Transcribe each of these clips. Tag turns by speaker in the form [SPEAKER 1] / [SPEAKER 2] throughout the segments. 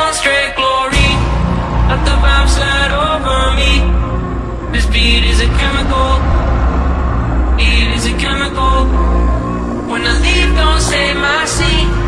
[SPEAKER 1] on straight glory. Let the vibe slide over me. This beat is a chemical. It is a chemical. When I leave, don't save my seat.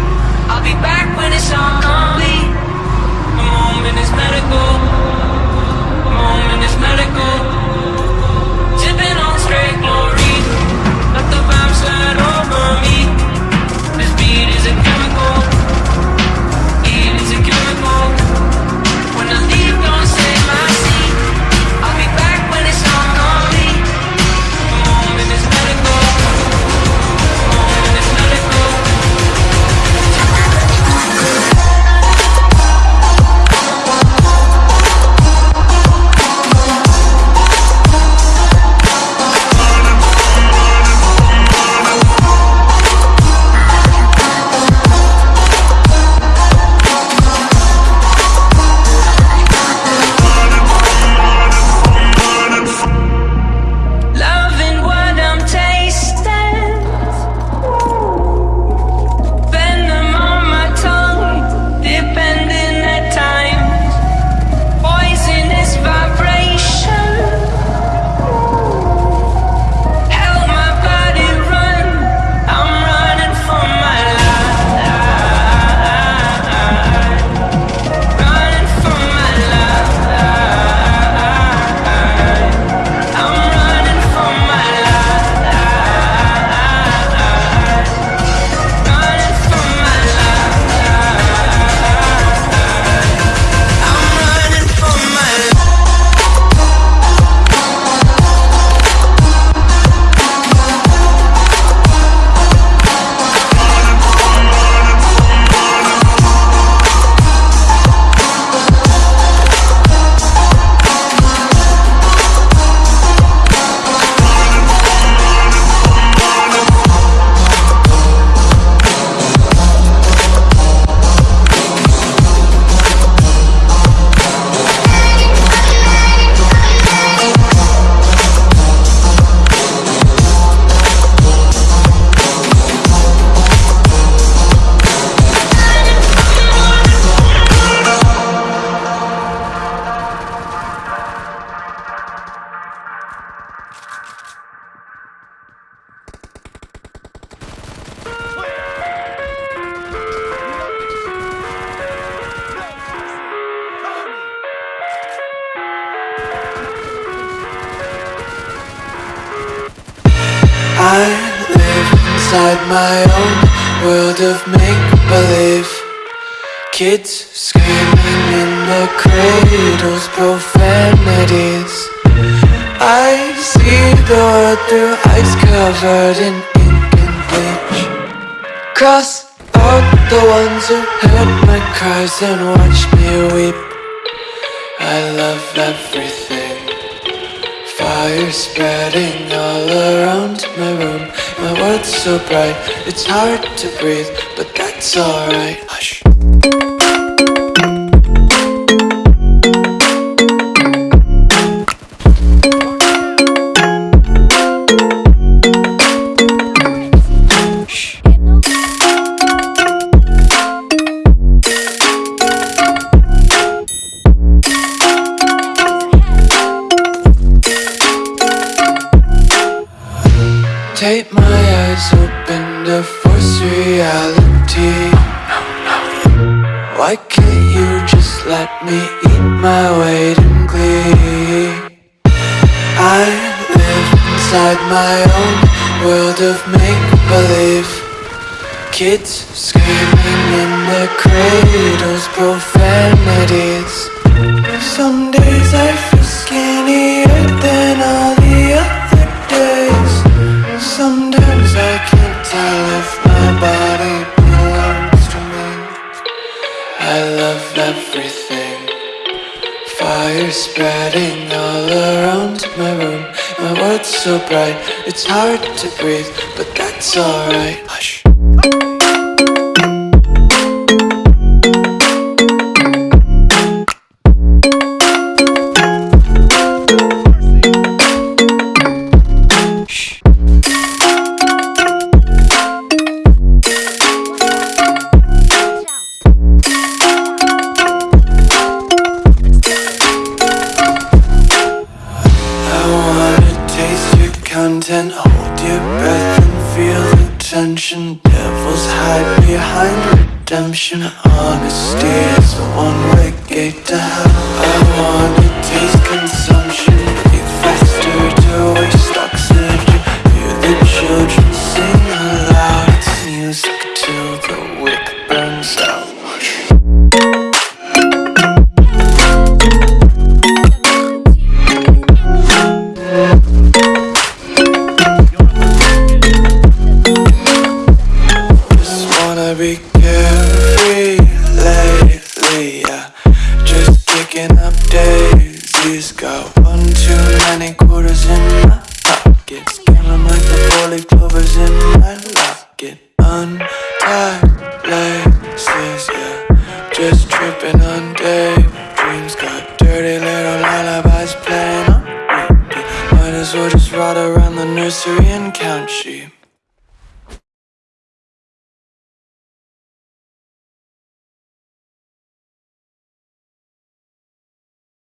[SPEAKER 2] I live inside my own world of make-believe. Kids screaming in the cradles, profanities. I see the world through ice covered in ink and bleach. Cross out the ones who heard my cries and watched me weep. I love everything Fire spreading all around my room. My world's so bright, it's hard to breathe But that's alright. Hush Take my eyes open to force reality. Why can't you just let me eat my weight in glee? I live inside my own world of make-believe. Kids screaming in their cradles, profanities. Some days I feel skinnier than all I love everything. Fire spreading all around my room. My world's so bright, it's hard to breathe But that's alright. Hush and hold your breath and feel the tension. Devils hide behind redemption. Honesty is a one-way gate to hell. Be carefree lately, yeah. Just kicking up daisies. Got one too many quarters in my pockets. Counting like the four-leaf clovers in my locket. Untied laces, yeah. Just tripping on daydreams. Got dirty little lullabies playing on repeat. Might as well just ride around the nursery and count sheep.